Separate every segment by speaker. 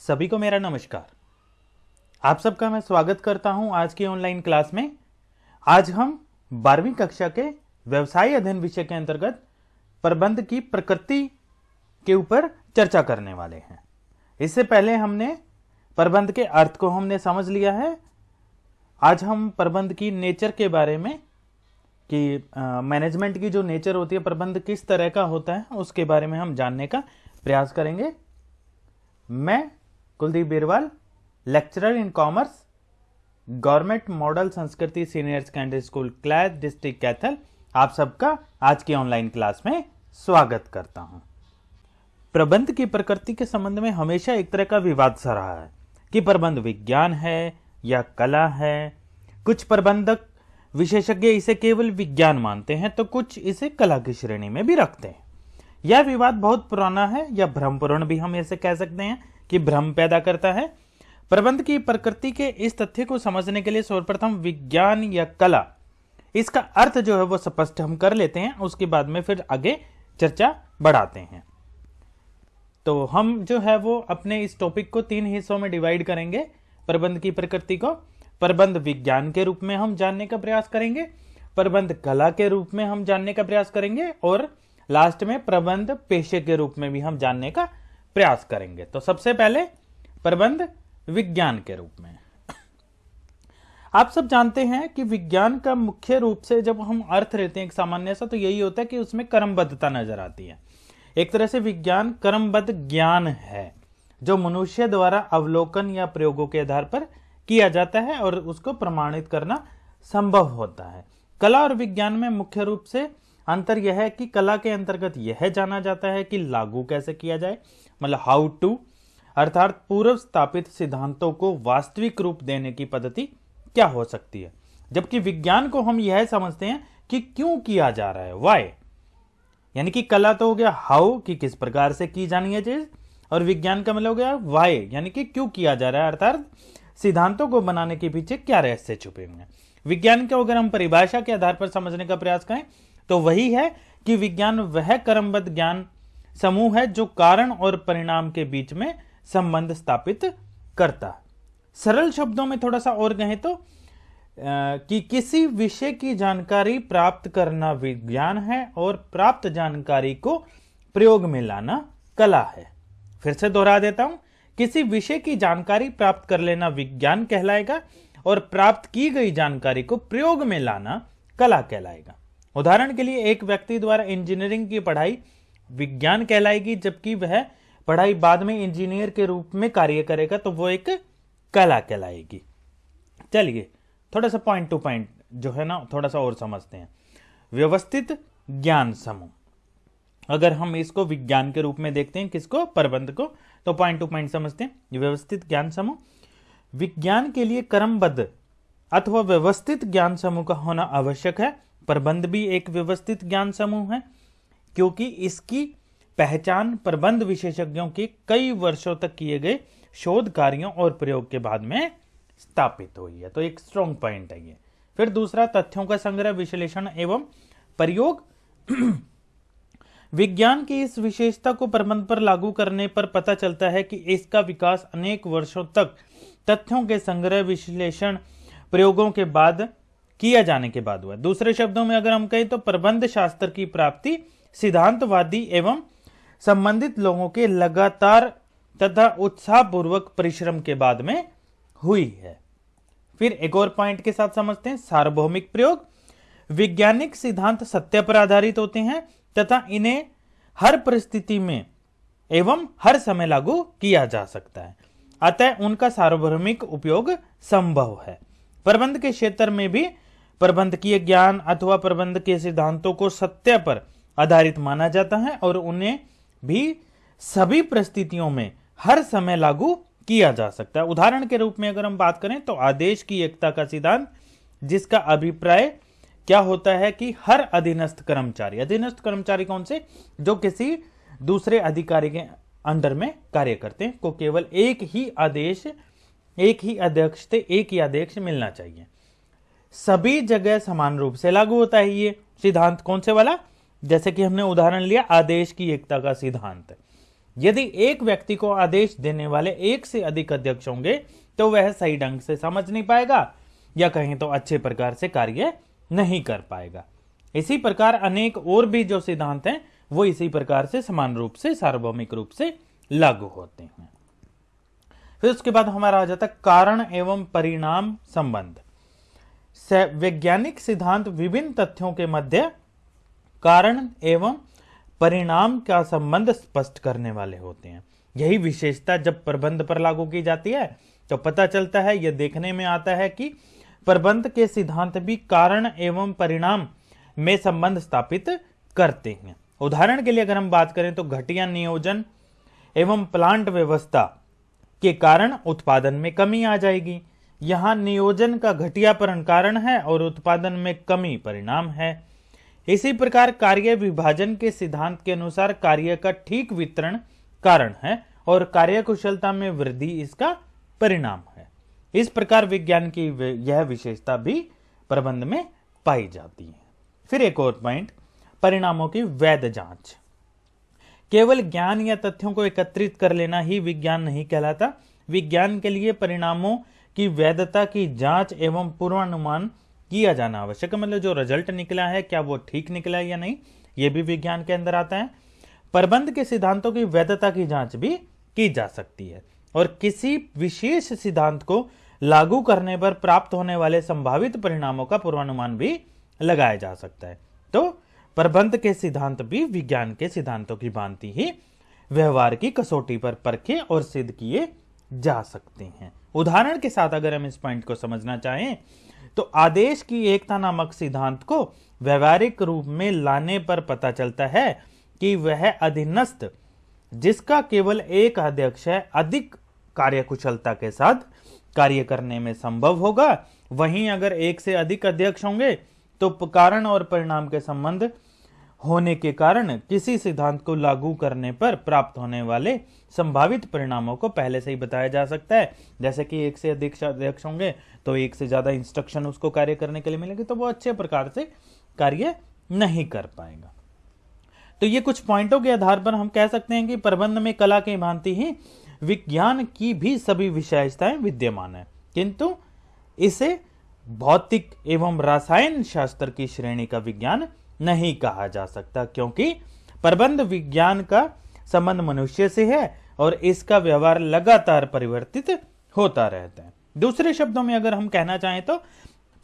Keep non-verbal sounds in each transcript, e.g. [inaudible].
Speaker 1: सभी को मेरा नमस्कार। आप सबका मैं स्वागत करता हूँ आज की ऑनलाइन क्लास में। आज हम बारहवीं कक्षा के व्यवसाय अध्ययन विषय के अंतर्गत प्रबंध की प्रकृति के ऊपर चर्चा करने वाले हैं। इससे पहले हमने प्रबंध के अर्थ को हमने समझ लिया है। आज हम प्रबंध की नेचर के बारे में, कि मैनेजमेंट की जो नेचर होती है, प्रबंध किस तरह का होता है, उसके बारे में हम जानने का प्रयास करेंगे। मैं Kuldeep Birwal lecturer in commerce government model Sanskriti senior secondary school क्लैद district Kaithal आप सबका आज की ऑनलाइन क्लास में स्वागत करता हूँ। प्रबंध की प्रकृति के संबंध में हमेशा एक तरह का विवाद सा रहा है कि प्रबंध विज्ञान है या कला है। कुछ प्रबंधक विशेषज्ञ इसे केवल विज्ञान मानते हैं तो कुछ इसे कला की श्रेणी में भी रखते हैं। यह विवाद बहुत पुराना है या भ्रमपूर्ण भी हम इसे कह सकते हैं। कि भ्रम पैदा करता है। प्रबंध की प्रकृति के इस तथ्य को समझने के लिए सर्वप्रथम विज्ञान या कला। इसका अर्थ जो है वो स्पष्ट हम कर लेते हैं, उसके बाद में फिर आगे चर्चा बढ़ाते हैं। तो हम जो है वो अपने इस टॉपिक को तीन हिस्सों में डिवाइड करेंगे, प्रबंध की प्रकृति को। प्रबंध विज्ञान के रूप में हम जानने का प्रयास करेंगे, प्रबंध कला के रूप में हम जानने का प्रयास करेंगे, और लास्ट में प्रबंध पेशे के रूप में भी हम जानने का प्रयास करेंगे। तो सबसे पहले प्रबंध विज्ञान के रूप में। आप सब जानते हैं कि विज्ञान का मुख्य रूप से जब हम अर्थ लेते हैं एक सामान्य सा तो यही होता है कि उसमें क्रमबद्धता नज़र आती है। एक तरह से विज्ञान क्रमबद्ध ज्ञान है, जो मनुष्य द्वारा अवलोकन या प्रयोगों के आधार पर किया जाता है और उसको प्रमाणित करना संभव होता है। कला और विज्ञान में मुख्य रूप से अंतर यह है कि कला के अंतर्गत यह जाना जाता है कि लागू कैसे किया जाए मतलब हाउ टू अर्थात पूर्व स्थापित सिद्धांतों को वास्तविक रूप देने की पद्धति क्या हो सकती है? जबकि विज्ञान को हम यह समझते हैं कि क्यों किया जा रहा है वाई यानी कि कला तो हो गया हाउ कि किस प्रकार से की जानी है चीज़, और विज्ञान का मतलब हो गया वाई यानी कि क्यों किया जा रहा है, अर्थात सिद्धांतों को बनाने के पीछे क्या रहस्य छुपे हुए हैं। विज्ञान को अगर हम परिभाषा के आधार पर समझने का प्रयास करें तो वही है कि विज्ञान वह क्रमबद्ध ज्ञान समूह है जो कारण और परिणाम के बीच में संबंध स्थापित करता। है सरल शब्दों में थोड़ा सा और कहें तो कि किसी विषय की जानकारी प्राप्त करना विज्ञान है और प्राप्त जानकारी को प्रयोग में लाना कला है। फिर से दोहरा देता हूँ, किसी विषय की जानकारी प्राप्त कर लेना विज्ञान कहलाएगा और प्राप्त की गई जानकारी को प्रयोग में लाना कला कहलाएगा। उदाहरण के लिए एक व्यक्ति द्वारा इंजीनियरिंग की पढ़ाई विज्ञान कहलाएगी, जबकि वह पढ़ाई बाद में इंजीनियर के रूप में कार्य करेगा तो वो एक कला कहलाएगी। चलिए, थोड़ा सा पॉइंट टू पॉइंट जो है ना, थोड़ा सा और समझते हैं। व्यवस्थित ज्ञान समूह। अगर हम इसको विज्ञान के रूप में देखते हैं, किसको? प्रबंध को। तो पॉइंट टू पॉइंट समझते हैं। व्यवस्थित ज्ञान समूह। विज्ञान के लिए क्रमबद्ध अथवा व्यवस्थित ज्ञान समूह का होना आवश्यक है। प्रबंध भी एक व्यवस्थित ज्ञान समूह है। क्योंकि इसकी पहचान प्रबंध विशेषज्ञों के कई वर्षों तक किए गए शोध कार्यों और प्रयोग के बाद में स्थापित हुई है। तो एक स्ट्रॉन्ग पॉइंट है ये। फिर दूसरा, तथ्यों का संग्रह, विश्लेषण एवं प्रयोग। विज्ञान की इस विशेषता को प्रबंध पर लागू करने पर पता चलता है कि इसका विकास अनेक वर्षों तक तथ्यों के संग्रह, विश्लेषण, प्रयोगों के बाद किया जाने के बाद हुआ दूसरे शब्दों में अगर हम कहें तो प्रबंध शास्त्र की प्राप्ति सिद्धांतवादी एवं संबंधित लोगों के लगातार तथा उत्साहपूर्वक परिश्रम के बाद में हुई है। फिर एक और पॉइंट के साथ समझते हैं। सार्वभौमिक प्रयोग, वैज्ञानिक सिद्धांत सत्य पर आधारित होते हैं तथा इन्हें हर परिस्थिति में एवं हर समय लागू किया जा सकता है। अतः उनका सार्वभौमिक उपयोग संभव है। प्रबंध के क्षेत्र में भी प्रबंधकीय ज्ञान अथवा प्रबंध के सिद्धांतों को सत्य पर आधारित माना जाता है और उन्हें भी सभी परिस्थितियों में हर समय लागू किया जा सकता है। उदाहरण के रूप में अगर हम बात करें तो आदेश की एकता का सिद्धांत, जिसका अभिप्राय क्या होता है कि हर अधीनस्थ कर्मचारी अधीनस्थ कर्मचारी कौन से? जो किसी दूसरे अधिकारी के अंडर में कार्य करते हैं, को केवल एक ही आदेश, एक ही अध्यक्ष से एक ही आदेश मिलना चाहिए। सभी जगह समान रूप से लागू होता है ये सिद्धांत कौन से वाला? जैसे कि हमने उदाहरण लिया, आदेश की एकता का सिद्धांत। यदि एक व्यक्ति को आदेश देने वाले एक से अधिक अध्यक्ष होंगे तो वह सही ढंग से समझ नहीं पाएगा, या कहें तो अच्छे प्रकार से कार्य नहीं कर पाएगा। इसी प्रकार अनेक और भी जो सिद्धांत हैं, वो इसी प्रकार से समान रूप से, सार्वभौमिक रूप से लागू होते हैं। फिर उसके बाद हमारा आ जाता है कारण एवं परिणाम संबंध। वैज्ञानिक सिद्धांत विभिन्न तथ्यों के मध्य कारण एवं परिणाम का संबंध स्पष्ट करने वाले होते हैं। यही विशेषता जब प्रबंध पर लागू की जाती है तो पता चलता है, यह देखने में आता है कि प्रबंध के सिद्धांत भी कारण एवं परिणाम में संबंध स्थापित करते हैं। उदाहरण के लिए अगर हम बात करें तो घटिया नियोजन एवं प्लांट व्यवस्था के कारण उत्पादन में कमी आ जाएगी। यहाँ नियोजन का घटिया घटियापरण कारण है और उत्पादन में कमी परिणाम है। इसी प्रकार कार्य विभाजन के सिद्धांत के अनुसार कार्य का ठीक वितरण कारण है और कार्य कुशलता में वृद्धि इसका परिणाम है। इस प्रकार विज्ञान की यह विशेषता भी प्रबंध में पाई जाती है। फिर एक और पॉइंट, परिणामों की वैध जाँच। केवल ज्ञान या तथ्यों को एकत्रित कर लेना ही विज्ञान नहीं कहलाता। विज्ञान के लिए परिणामों की वैधता की जाँच एवं पूर्वानुमान किया जाना आवश्यक है। मतलब जो रिज़ल्ट निकला है, क्या वो ठीक निकला है या नहीं, ये भी विज्ञान के अंदर आता है। प्रबंध के सिद्धांतों की वैधता की जाँच भी की जा सकती है और किसी विशेष सिद्धांत को लागू करने पर प्राप्त होने वाले संभावित परिणामों का पूर्वानुमान भी लगाया जा सकता है। तो प्रबंध के सिद्धांत भी विज्ञान के सिद्धांतों की भांति ही व्यवहार की कसौटी पर परखे और सिद्ध किए जा सकते हैं। उदाहरण के साथ अगर हम इस पॉइंट को समझना चाहें तो आदेश की एकता नामक सिद्धांत को व्यवहारिक रूप में लाने पर पता चलता है कि वह अधीनस्थ, जिसका केवल एक अध्यक्ष है, अधिक कार्यकुशलता के साथ कार्य करने में संभव होगा। वहीं अगर एक से अधिक अध्यक्ष होंगे तो कारण और परिणाम के संबंध होने के कारण किसी सिद्धांत को लागू करने पर प्राप्त होने वाले संभावित परिणामों को पहले से ही बताया जा सकता है। जैसे कि एक से अधिक अध्यक्ष होंगे तो एक से ज़्यादा इंस्ट्रक्शन उसको कार्य करने के लिए मिलेंगे तो वो अच्छे प्रकार से कार्य नहीं कर पाएगा। तो ये कुछ पॉइंटों के आधार पर हम कह सकते हैं कि प्रबंध में कला की भांति ही विज्ञान की भी सभी विशेषताएँ विद्यमान है। किंतु इसे भौतिक एवं रसायन शास्त्र की श्रेणी का विज्ञान नहीं कहा जा सकता, क्योंकि प्रबंध विज्ञान का संबंध मनुष्य से है और इसका व्यवहार लगातार परिवर्तित होता रहता है। दूसरे शब्दों में अगर हम कहना चाहें तो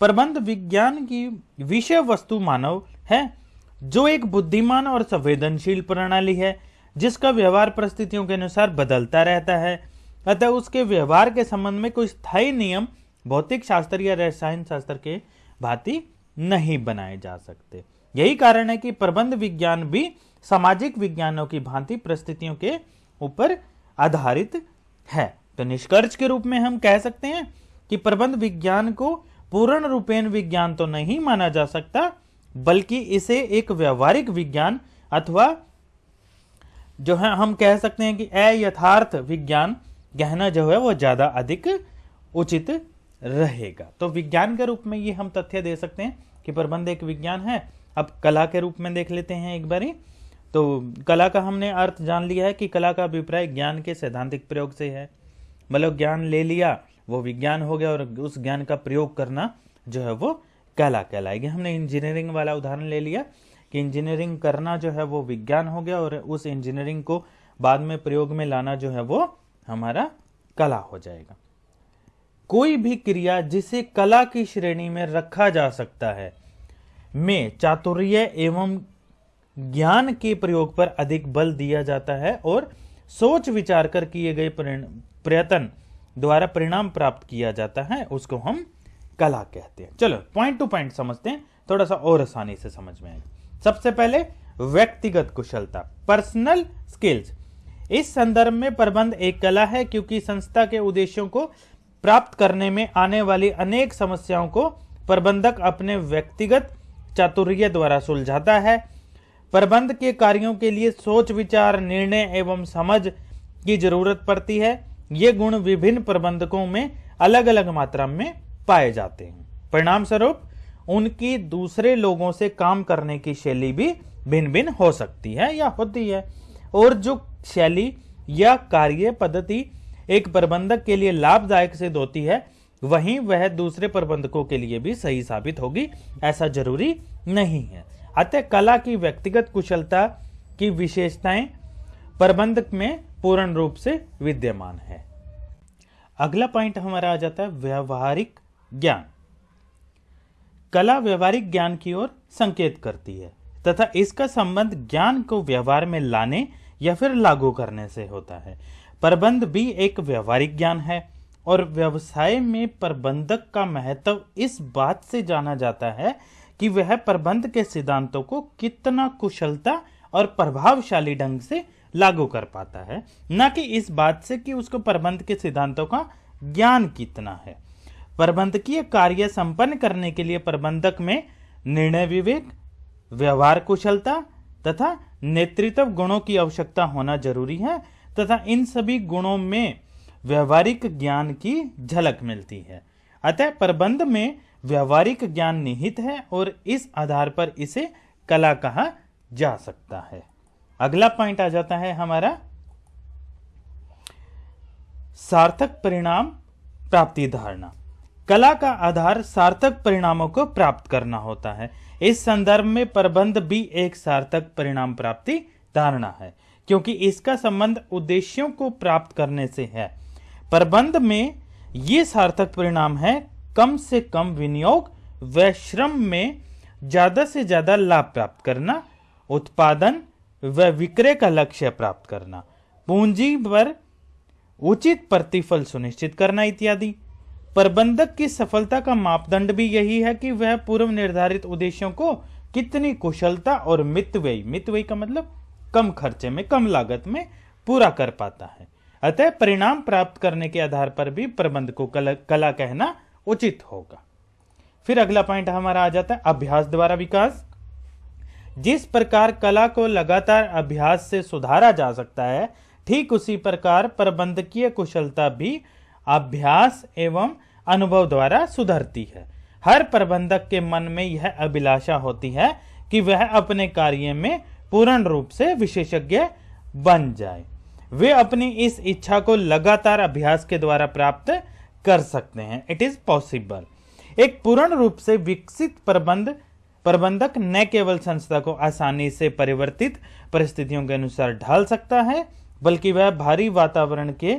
Speaker 1: प्रबंध विज्ञान की विषय वस्तु मानव है, जो एक बुद्धिमान और संवेदनशील प्रणाली है, जिसका व्यवहार परिस्थितियों के अनुसार बदलता रहता है। अतः उसके व्यवहार के संबंध में कोई स्थायी नियम, भौतिक शास्त्र या रसायन शास्त्र के भांति नहीं बनाए जा सकते। यही कारण है कि प्रबंध विज्ञान भी सामाजिक विज्ञानों की भांति परिस्थितियों के ऊपर आधारित है। तो निष्कर्ष के रूप में हम कह सकते हैं कि प्रबंध विज्ञान को पूर्ण रूपेण विज्ञान तो नहीं माना जा सकता, बल्कि इसे एक व्यवहारिक विज्ञान अथवा जो है, हम कह सकते हैं कि अयथार्थ विज्ञान कहना जो है वो ज़्यादा अधिक उचित रहेगा। तो विज्ञान के रूप में ये हम तथ्य दे सकते हैं कि प्रबंध एक विज्ञान है अब कला के रूप में देख लेते हैं एक बारी। तो कला का हमने अर्थ जान लिया है कि कला का अभिप्राय ज्ञान के सैद्धांतिक प्रयोग से है। मतलब ज्ञान ले लिया, वो विज्ञान हो गया और उस ज्ञान का प्रयोग करना जो है वो कला कहलाएगी। हमने इंजीनियरिंग वाला उदाहरण ले लिया कि इंजीनियरिंग करना जो है वो विज्ञान हो गया और उस इंजीनियरिंग को बाद में प्रयोग में लाना जो है वो हमारा कला हो जाएगा। कोई भी क्रिया जिसे कला की श्रेणी में रखा जा सकता है में चातुर्य एवं ज्ञान के प्रयोग पर अधिक बल दिया जाता है और सोच विचार कर किए गए प्रयत्न द्वारा परिणाम प्राप्त किया जाता है, उसको हम कला कहते हैं। चलो पॉइंट टू पॉइंट समझते हैं। थोड़ा सा और आसानी से समझ में आएगा सबसे पहले, व्यक्तिगत कुशलता पर्सनल स्किल्स इस संदर्भ में प्रबंध एक कला है, क्योंकि संस्था के उद्देश्यों को प्राप्त करने में आने वाली अनेक समस्याओं को प्रबंधक अपने व्यक्तिगत चातुर्य द्वारा सुलझाता है। प्रबंध के कार्यों के लिए सोच, विचार, निर्णय एवं समझ की ज़रूरत पड़ती है। ये गुण विभिन्न प्रबंधकों में अलग अलग मात्रा में पाए जाते हैं। परिणाम स्वरूप उनकी दूसरे लोगों से काम करने की शैली भी भिन्न भिन्न हो सकती है या होती है। और जो शैली या कार्य पद्धति एक प्रबंधक के लिए लाभदायक सिद्ध होती है वहीं वह दूसरे प्रबंधकों के लिए भी सही साबित होगी, ऐसा ज़रूरी नहीं है। अतः कला की व्यक्तिगत कुशलता की विशेषताएँ प्रबंधक में पूर्ण रूप से विद्यमान है। अगला पॉइंट हमारा आ जाता है व्यवहारिक ज्ञान। कला व्यवहारिक ज्ञान की ओर संकेत करती है, तथा इसका संबंध ज्ञान को व्यवहार में लाने या फिर लागू करने से होता है। प्रबंध भी एक व्यवहारिक ज्ञान है और व्यवसाय में प्रबंधक का महत्व इस बात से जाना जाता है कि वह प्रबंध के सिद्धांतों को कितना कुशलता और प्रभावशाली ढंग से लागू कर पाता है। न कि इस बात से कि उसको प्रबंध के सिद्धांतों का ज्ञान कितना है। प्रबंधकीय कार्य संपन्न करने के लिए प्रबंधक में निर्णय विवेक, व्यवहार कुशलता तथा नेतृत्व गुणों की आवश्यकता होना ज़रूरी है तथा इन सभी गुणों में व्यवहारिक ज्ञान की झलक मिलती है। अतः प्रबंध में व्यवहारिक ज्ञान निहित है और इस आधार पर इसे कला कहा जा सकता है। अगला पॉइंट आ जाता है हमारा सार्थक परिणाम प्राप्ति धारणा। कला का आधार सार्थक परिणामों को प्राप्त करना होता है। इस संदर्भ में प्रबंध भी एक सार्थक परिणाम प्राप्ति धारणा है, क्योंकि इसका संबंध उद्देश्यों को प्राप्त करने से है। प्रबंध में ये सार्थक परिणाम है, कम से कम विनियोग व श्रम में ज़्यादा से ज़्यादा लाभ प्राप्त करना, उत्पादन व विक्रय का लक्ष्य प्राप्त करना। पूंजी पर उचित प्रतिफल सुनिश्चित करना इत्यादि। प्रबंधक की सफलता का मापदंड भी यही है कि वह पूर्व निर्धारित उद्देश्यों को कितनी कुशलता और मितव्ययी मितव्ययी का मतलब कम खर्चे में, कम लागत में पूरा कर पाता है। अतः परिणाम प्राप्त करने के आधार पर भी प्रबंध को कला, कला कहना उचित होगा। फिर अगला पॉइंट हमारा आ जाता है अभ्यास द्वारा विकास। जिस प्रकार कला को लगातार अभ्यास से सुधारा जा सकता है ठीक उसी प्रकार प्रबंधकीय कुशलता भी अभ्यास एवं अनुभव द्वारा सुधरती है। हर प्रबंधक के मन में यह अभिलाषा होती है कि वह अपने कार्य में पूर्ण रूप से विशेषज्ञ बन जाए। वे अपनी इस इच्छा को लगातार अभ्यास के द्वारा प्राप्त कर सकते हैं। इट इज़ पॉसिबल एक पूर्ण रूप से विकसित प्रबंध, प्रबंधक न केवल संस्था को आसानी से परिवर्तित परिस्थितियों के अनुसार ढाल सकता है, बल्कि वह भारी वातावरण के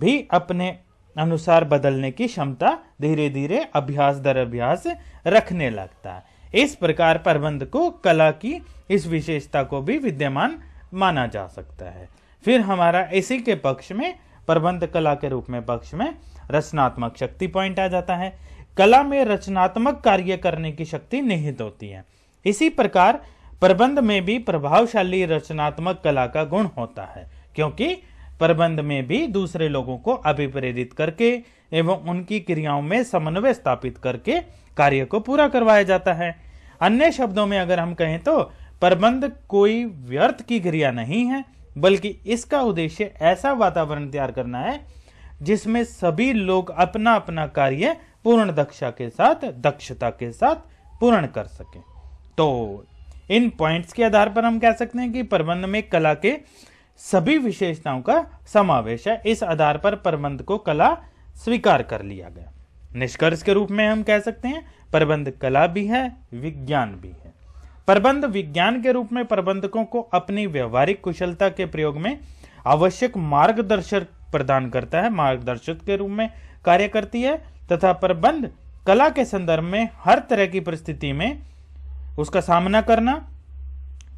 Speaker 1: भी अपने अनुसार बदलने की क्षमता धीरे धीरे अभ्यास दर अभ्यास रखने लगता है। इस प्रकार प्रबंध को कला की इस विशेषता को भी विद्यमान माना जा सकता है। फिर हमारा इसी के पक्ष में, प्रबंध कला के रूप में पक्ष में, रचनात्मक शक्ति पॉइंट आ जाता है। कला में रचनात्मक कार्य करने की शक्ति निहित होती है। इसी प्रकार, प्रबंध में भी प्रभावशाली रचनात्मक कला का गुण होता है, क्योंकि प्रबंध में भी दूसरे लोगों को अभिप्रेरित करके एवं उनकी क्रियाओं में समन्वय स्थापित करके कार्य को पूरा करवाया जाता है। अन्य शब्दों में अगर हम कहें तो प्रबंध कोई व्यर्थ की क्रिया नहीं है। बल्कि इसका उद्देश्य ऐसा वातावरण तैयार करना है, जिसमें सभी लोग अपना अपना कार्य पूर्ण दक्षा के साथ, दक्षता के साथ पूर्ण कर सके। तो इन पॉइंट्स के आधार पर हम कह सकते हैं कि प्रबंध में कला के सभी विशेषताओं का समावेश है। इस आधार पर प्रबंध को कला स्वीकार कर लिया गया। निष्कर्ष के रूप में हम कह सकते हैं, प्रबंध कला भी है, विज्ञान भी है। प्रबंध विज्ञान के रूप में प्रबंधकों को अपनी व्यवहारिक कुशलता के प्रयोग में आवश्यक मार्गदर्शक प्रदान करता है, मार्गदर्शक के रूप में कार्य करती है, तथा प्रबंध कला के संदर्भ में हर तरह की परिस्थिति में उसका सामना करना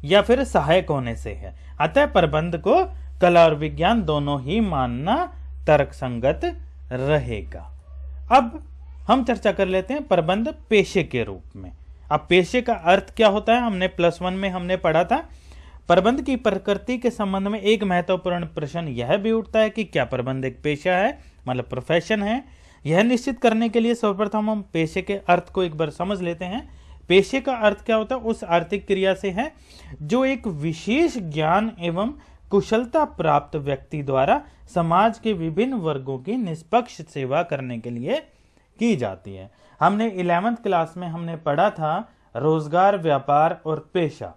Speaker 1: या फिर सहायक होने से है। अतः प्रबंध को कला और विज्ञान दोनों ही मानना तर्क संगत रहेगा। अब हम चर्चा कर लेते हैं प्रबंध पेशे के रूप में। अब पेशे का अर्थ क्या होता है? हमने प्लस वन में हमने पढ़ा था। प्रबंध की प्रकृति के संबंध में एक महत्वपूर्ण प्रश्न यह भी उठता है कि क्या प्रबंध एक पेशा है? मतलब प्रोफेशन है। यह निश्चित करने के लिए सर्वप्रथम हम पेशे के अर्थ को एक बार समझ लेते हैं। पेशे का अर्थ क्या होता है? उस आर्थिक क्रिया से है, जो एक विशेष ज्ञान एवं कुशलता प्राप्त व्यक्ति द्वारा समाज के विभिन्न वर्गों की निष्पक्ष सेवा करने के लिए की जाती है। हमने इलेवेंथ क्लास में हमने पढ़ा था रोज़गार, व्यापार और पेशा।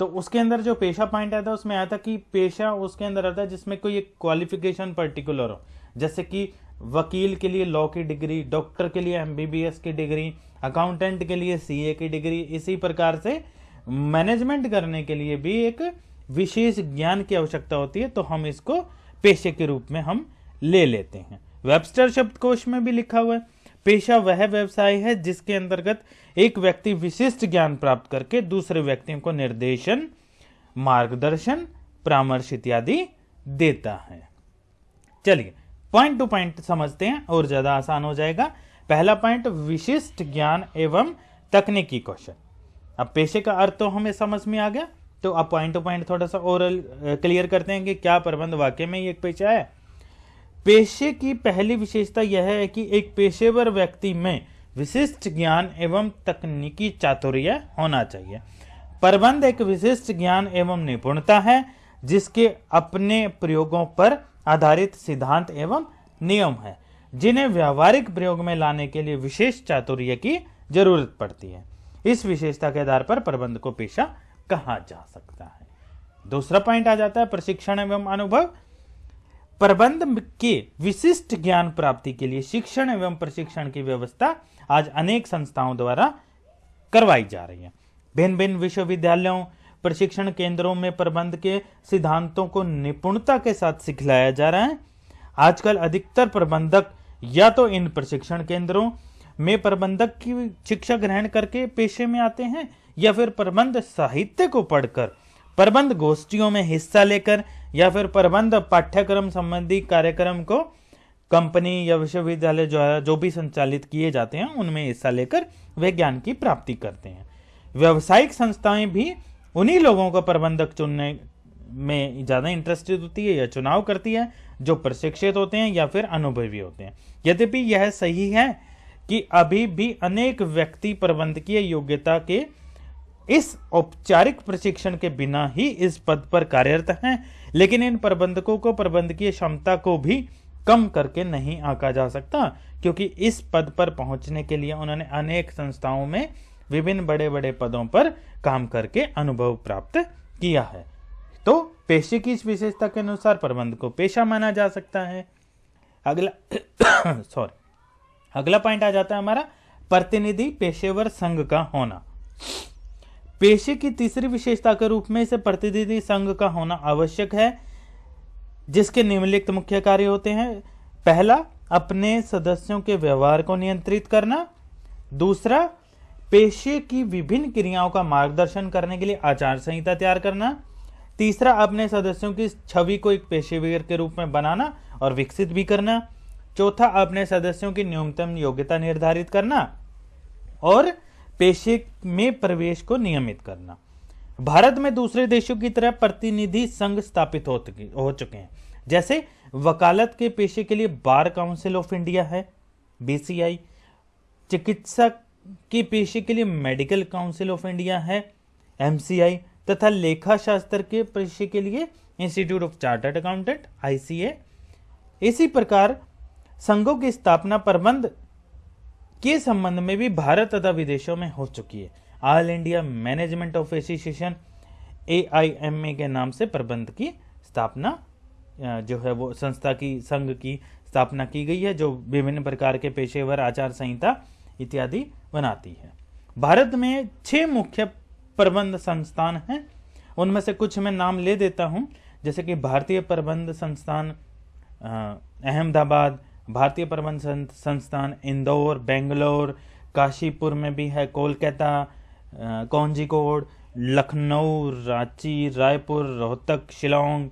Speaker 1: तो उसके अंदर जो पेशा पॉइंट आया था, उसमें आया था कि पेशा उसके अंदर आता है जिसमें कोई एक क्वालिफिकेशन पर्टिकुलर हो। जैसे कि वकील के लिए लॉ की डिग्री डॉक्टर के लिए एमबीबीएस की डिग्री अकाउंटेंट के लिए सीए की डिग्री इसी प्रकार से मैनेजमेंट करने के लिए भी एक विशेष ज्ञान की आवश्यकता होती है तो हम इसको पेशे के रूप में हम ले लेते हैं। वेबस्टर शब्दकोश में भी लिखा हुआ है। पेशा वह व्यवसाय है जिसके अंतर्गत एक व्यक्ति विशिष्ट ज्ञान प्राप्त करके दूसरे व्यक्तियों को निर्देशन, मार्गदर्शन परामर्श इत्यादि देता है। चलिए पॉइंट टू पॉइंट समझते हैं और ज़्यादा आसान हो जाएगा। पहला पॉइंट विशिष्ट ज्ञान एवं तकनीकी कौशल। अब पेशे का अर्थ तो हमें समझ में आ गया तो अब पॉइंट टू पॉइंट थोड़ा सा और क्लियर करते हैं कि क्या प्रबंध वाक्य में ये एक पेशा है। पेशे की पहली विशेषता यह है कि एक पेशेवर व्यक्ति में विशिष्ट ज्ञान एवं तकनीकी चातुर्य होना चाहिए। प्रबंध एक विशिष्ट ज्ञान एवं निपुणता है, जिसके अपने प्रयोगों पर आधारित सिद्धांत एवं नियम है, जिन्हें व्यावहारिक प्रयोग में लाने के लिए विशेष चातुर्य की ज़रूरत पड़ती है। इस विशेषता के आधार पर प्रबंध को पेशा कहा जा सकता है। दूसरा पॉइंट आ जाता है प्रशिक्षण एवं अनुभव। प्रबंध के विशिष्ट ज्ञान प्राप्ति के लिए शिक्षण एवं प्रशिक्षण की व्यवस्था आज अनेक संस्थाओं द्वारा करवाई जा रही है। भिन्न भिन्न विश्वविद्यालयों, प्रशिक्षण केंद्रों में प्रबंध के सिद्धांतों को निपुणता के साथ सिखलाया जा रहा है। आजकल अधिकतर प्रबंधक या तो इन प्रशिक्षण केंद्रों में प्रबंधक की शिक्षा ग्रहण करके पेशे में आते हैं या फिर प्रबंध साहित्य को पढ़कर प्रबंध गोष्ठियों में हिस्सा लेकर या फिर प्रबंध पाठ्यक्रम संबंधी कार्यक्रम को कंपनी या विश्वविद्यालय द्वारा जो भी संचालित किए जाते हैं, उनमें हिस्सा लेकर वे ज्ञान की प्राप्ति करते हैं। व्यवसायिक संस्थाएँ भी उन्हीं लोगों को प्रबंधक चुनने में ज़्यादा इंटरेस्टेड होती है या चुनाव करती है, जो प्रशिक्षित होते हैं या फिर अनुभवी होते हैं। यद्यपि यह सही है कि अभी भी अनेक व्यक्ति प्रबंधकीय योग्यता के इस औपचारिक प्रशिक्षण के बिना ही इस पद पर कार्यरत हैं, लेकिन इन प्रबंधकों को प्रबंधकीय क्षमता को भी कम करके नहीं आंका जा सकता, क्योंकि इस पद पर पहुँचने के लिए उन्होंने अनेक संस्थाओं में विभिन्न बड़े बड़े पदों पर काम करके अनुभव प्राप्त किया है। तो पेशे की इस विशेषता के अनुसार प्रबंध को पेशा माना जा सकता है। अगला [coughs] सॉरी अगला पॉइंट आ जाता है हमारा, प्रतिनिधि पेशेवर संघ का होना। पेशे की तीसरी विशेषता के रूप में इसे प्रतिनिधि संघ का होना आवश्यक है, जिसके निम्नलिखित मुख्य कार्य होते हैं। पहला, अपने सदस्यों के व्यवहार को नियंत्रित करना। दूसरा, पेशे की विभिन्न क्रियाओं का मार्गदर्शन करने के लिए आचार संहिता तैयार करना। तीसरा, अपने सदस्यों की छवि को एक पेशेवर के रूप में बनाना और विकसित भी करना। चौथा, अपने सदस्यों की न्यूनतम योग्यता निर्धारित करना। और पेशे में प्रवेश को नियमित करना। भारत में दूसरे देशों की तरह प्रतिनिधि संघ स्थापित हो, हो चुके हैं। जैसे वकालत के पेशे के लिए बार काउंसिल ऑफ़ इंडिया है बीसीआई। चिकित्सक के पेशे के लिए मेडिकल काउंसिल ऑफ़ इंडिया है एमसीआई। तथा लेखा शास्त्र के पेशे के लिए institute of chartered accountant ICA. इसी प्रकार संघों की स्थापना प्रबंध के संबंध में भी भारत तथा विदेशों में हो चुकी है। All India management of association AIMA के नाम से प्रबंध की स्थापना जो है वो संस्था की, संघ की स्थापना की गई है, जो विभिन्न प्रकार के पेशेवर आचार संहिता इत्यादि बनाती है। भारत में छह मुख्य प्रबंध संस्थान हैं। उनमें से कुछ मैं नाम ले देता हूँ। जैसे कि भारतीय प्रबंध संस्थान अहमदाबाद भारतीय प्रबंध संस्थान इंदौर, बेंगलोर, काशीपुर में भी है, कोलकाता कौंजीकोड, लखनऊ, रांची, रायपुर, रोहतक, शिलोंग,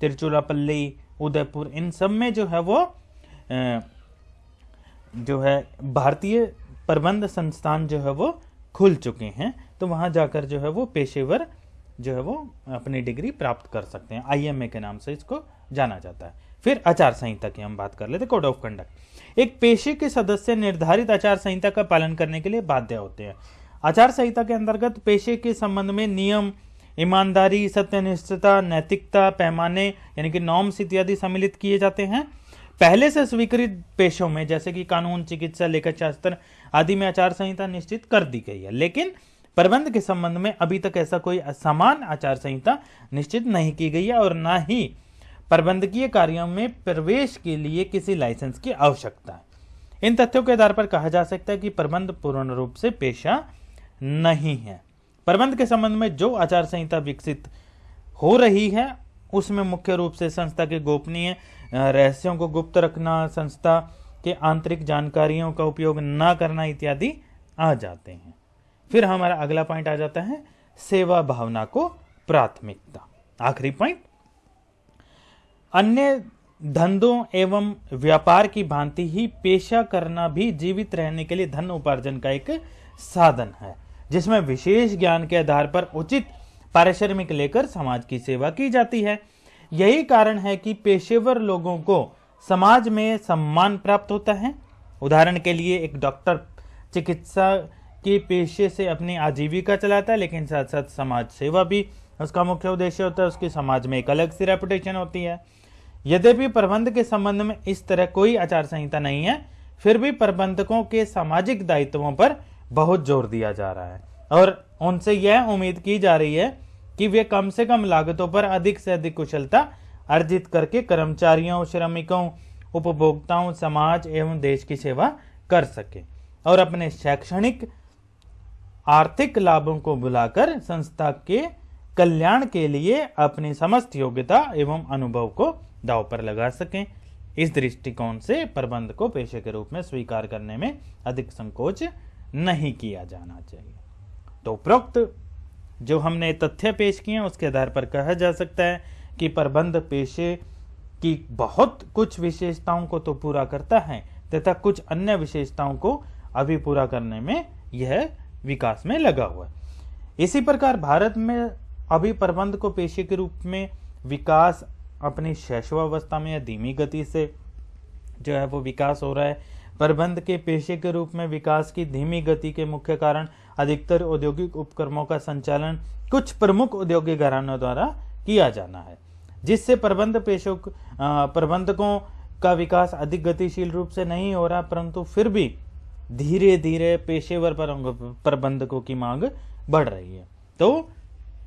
Speaker 1: तिरुचिरापल्ली, उदयपुर, इन सब में जो है वो जो है भारतीय प्रबंध संस्थान जो है वो खुल चुके हैं तो वहाँ जाकर जो है वो पेशेवर जो है वो अपनी डिग्री प्राप्त कर सकते हैं। आईएमए के नाम से इसको जाना जाता है। फिर आचार संहिता की हम बात कर लेते कोड ऑफ़ कंडक्ट। एक पेशे के सदस्य निर्धारित आचार संहिता का पालन करने के लिए बाध्य होते हैं। आचार संहिता के अंतर्गत पेशे के संबंध में नियम, ईमानदारी, सत्यनिष्ठता, नैतिकता, पैमाने, यानी कि नॉर्म्स इत्यादि सम्मिलित किए जाते हैं। पहले से स्वीकृत पेशों में, जैसे कि कानून, चिकित्सा लेखा शास्त्र आदि में आचार संहिता निश्चित कर दी गई है। लेकिन प्रबंध के संबंध में अभी तक ऐसा कोई समान आचार संहिता निश्चित नहीं की गई है और ना ही प्रबंधकीय कार्यों में प्रवेश के लिए किसी लाइसेंस की आवश्यकता है। इन तथ्यों के आधार पर कहा जा सकता है कि प्रबंध पूर्ण रूप से पेशा नहीं है। प्रबंध के संबंध में जो आचार संहिता विकसित हो रही है, उसमें मुख्य रूप से संस्था के गोपनीय रहस्यों को गुप्त रखना, संस्था के आंतरिक जानकारियों का उपयोग न करना इत्यादि आ जाते हैं। फिर हमारा अगला पॉइंट आ जाता है, सेवा भावना को प्राथमिकता। आखिरी पॉइंट अन्य धंधों एवं व्यापार की भांति ही पेशा करना भी जीवित रहने के लिए धन उपार्जन का एक साधन है, जिसमें विशेष ज्ञान के आधार पर उचित पारिश्रमिक लेकर समाज की सेवा की जाती है। यही कारण है कि पेशेवर लोगों को समाज में सम्मान प्राप्त होता है। उदाहरण के लिए एक डॉक्टर चिकित्सा के पेशे से अपनी आजीविका चलाता है, लेकिन साथ साथ समाज सेवा भी उसका मुख्य उद्देश्य होता है। उसकी समाज में एक अलग सी रेपुटेशन होती है। यद्यपि प्रबंध के संबंध में इस तरह कोई आचार संहिता नहीं है, फिर भी प्रबंधकों के सामाजिक दायित्वों पर बहुत ज़ोर दिया जा रहा है। और उनसे यह उम्मीद की जा रही है कि वे कम से कम लागतों पर अधिक से अधिक कुशलता अर्जित करके कर्मचारियों, श्रमिकों, उपभोक्ताओं, समाज एवं देश की सेवा कर सके और अपने शैक्षणिक आर्थिक लाभों को बुलाकर संस्था के कल्याण के लिए अपनी समस्त योग्यता एवं अनुभव को दाव पर लगा सकें। इस दृष्टिकोण से प्रबंध को पेशे के रूप में स्वीकार करने में अधिक संकोच नहीं किया जाना चाहिए। तो उपरोक्त जो हमने तथ्य पेश किए उसके आधार पर कहा जा सकता है कि प्रबंध पेशे की बहुत कुछ विशेषताओं को तो पूरा करता है, तथा कुछ अन्य विशेषताओं को अभी पूरा करने में यह विकास में लगा हुआ है। इसी प्रकार भारत में अभी प्रबंध को पेशे के रूप में विकास अपनी शैशवावस्था में या धीमी गति से जो है वो विकास हो रहा है। प्रबंध के पेशे के रूप में विकास की धीमी गति के मुख्य कारण अधिकतर औद्योगिक उपक्रमों का संचालन कुछ प्रमुख औद्योगिक घरानों द्वारा किया जाना है, जिससे प्रबंध पेशों प्रबंधकों का विकास अधिक गतिशील रूप से नहीं हो रहा, परंतु फिर भी धीरे धीरे पेशेवर प्रबंधकों की मांग बढ़ रही है। तो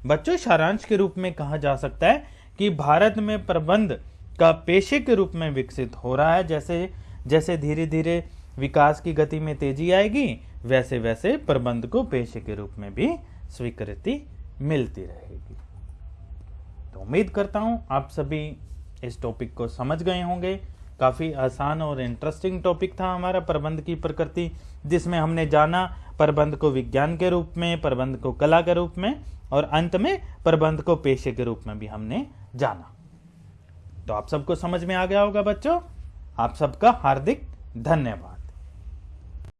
Speaker 1: बच्चों, सारांश के रूप में कहा जा सकता है कि भारत में प्रबंध का पेशे के रूप में विकसित हो रहा है। जैसे जैसे धीरे धीरे विकास की गति में तेज़ी आएगी, वैसे वैसे प्रबंध को पेशे के रूप में भी स्वीकृति मिलती रहेगी। तो उम्मीद करता हूँ आप सभी इस टॉपिक को समझ गए होंगे। काफ़ी आसान और इंटरेस्टिंग टॉपिक था हमारा प्रबंध की प्रकृति, जिसमें हमने जाना प्रबंध को विज्ञान के रूप में, प्रबंध को कला के रूप में, और अंत में प्रबंध को पेशे के रूप में भी हमने जाना। तो आप सबको समझ में आ गया होगा बच्चों? आप सबका हार्दिक धन्यवाद।